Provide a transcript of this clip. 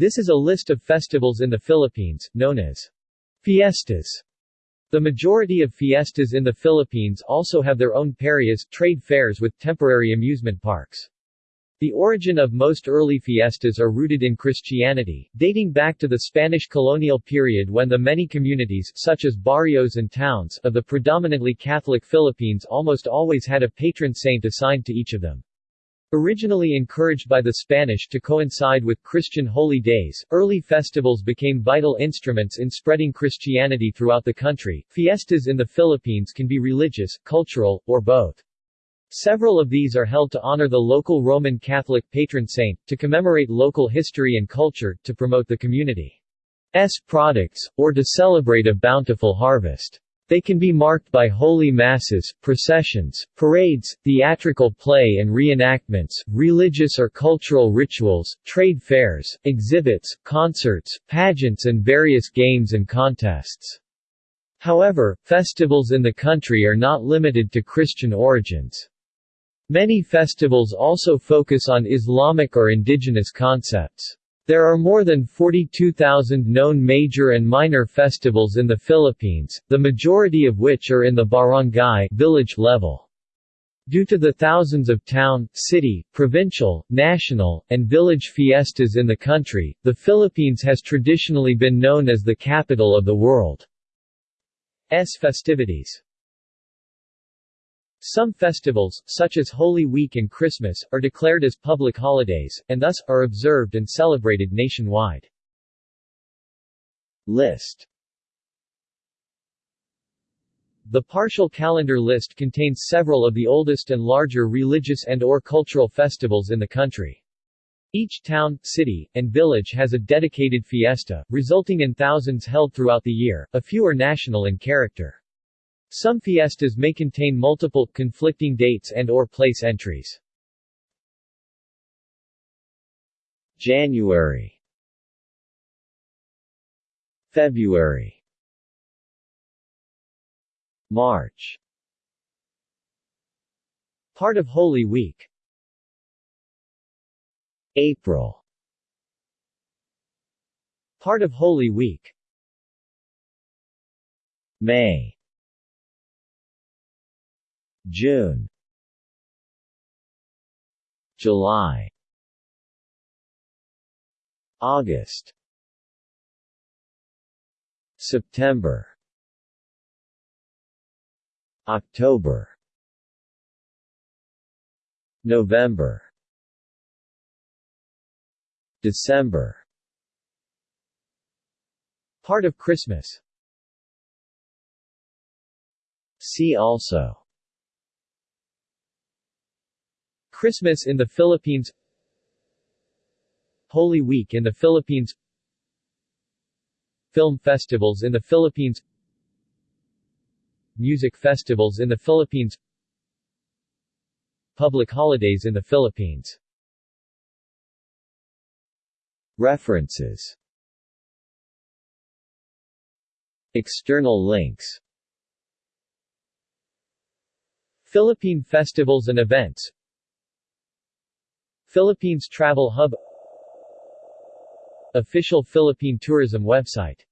This is a list of festivals in the Philippines, known as fiestas. The majority of fiestas in the Philippines also have their own peryas, trade fairs with temporary amusement parks. The origin of most early fiestas are rooted in Christianity, dating back to the Spanish colonial period when the many communities such as barrios and towns of the predominantly Catholic Philippines almost always had a patron saint assigned to each of them. Originally encouraged by the Spanish to coincide with Christian holy days, early festivals became vital instruments in spreading Christianity throughout the country. Fiestas in the Philippines can be religious, cultural, or both. Several of these are held to honor the local Roman Catholic patron saint, to commemorate local history and culture, to promote the community's products, or to celebrate a bountiful harvest. They can be marked by holy masses, processions, parades, theatrical play and reenactments, religious or cultural rituals, trade fairs, exhibits, concerts, pageants and various games and contests. However, festivals in the country are not limited to Christian origins. Many festivals also focus on Islamic or indigenous concepts. There are more than 42,000 known major and minor festivals in the Philippines, the majority of which are in the barangay village level. Due to the thousands of town, city, provincial, national, and village fiestas in the country, the Philippines has traditionally been known as the capital of the world's festivities. Some festivals, such as Holy Week and Christmas, are declared as public holidays, and thus, are observed and celebrated nationwide. List The partial calendar list contains several of the oldest and larger religious and or cultural festivals in the country. Each town, city, and village has a dedicated fiesta, resulting in thousands held throughout the year, a few are national in character. Some fiestas may contain multiple, conflicting dates and or place entries. January. February. March. Part of Holy Week. April. Part of Holy Week. May June. July. August. September. October. November. December. Part of Christmas. See also Christmas in the Philippines Holy Week in the Philippines Film festivals in the Philippines Music festivals in the Philippines Public holidays in the Philippines. References. External links. Philippine festivals and events Philippines Travel Hub Official Philippine Tourism website